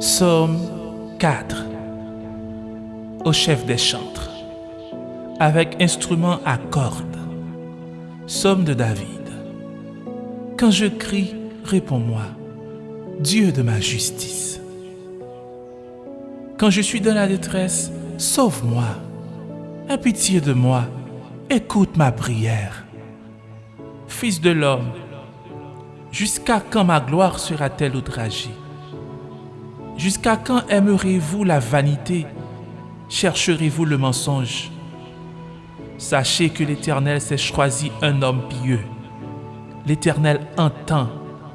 Psaume 4 Au chef des chantres avec instrument à cordes. Psaume de David. Quand je crie, réponds-moi, Dieu de ma justice. Quand je suis dans la détresse, sauve-moi. Aie pitié de moi, écoute ma prière. Fils de l'homme, jusqu'à quand ma gloire sera-t-elle outragée? Jusqu'à quand aimerez-vous la vanité? Chercherez-vous le mensonge? Sachez que l'Éternel s'est choisi un homme pieux. L'Éternel entend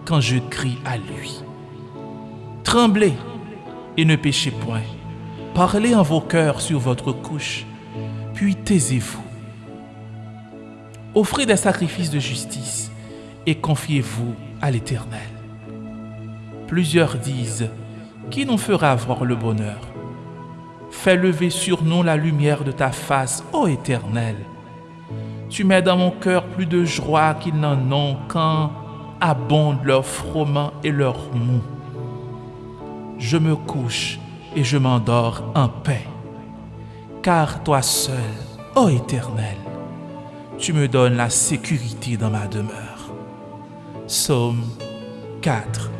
quand je crie à lui. Tremblez et ne péchez point. Parlez en vos cœurs sur votre couche, puis taisez-vous. Offrez des sacrifices de justice et confiez-vous à l'Éternel. Plusieurs disent, qui nous fera voir le bonheur? Fais lever sur nous la lumière de ta face, ô Éternel. Tu mets dans mon cœur plus de joie qu'ils n'en ont quand abondent leurs froments et leurs mou. Je me couche et je m'endors en paix, car toi seul, ô Éternel, tu me donnes la sécurité dans ma demeure. Psaume 4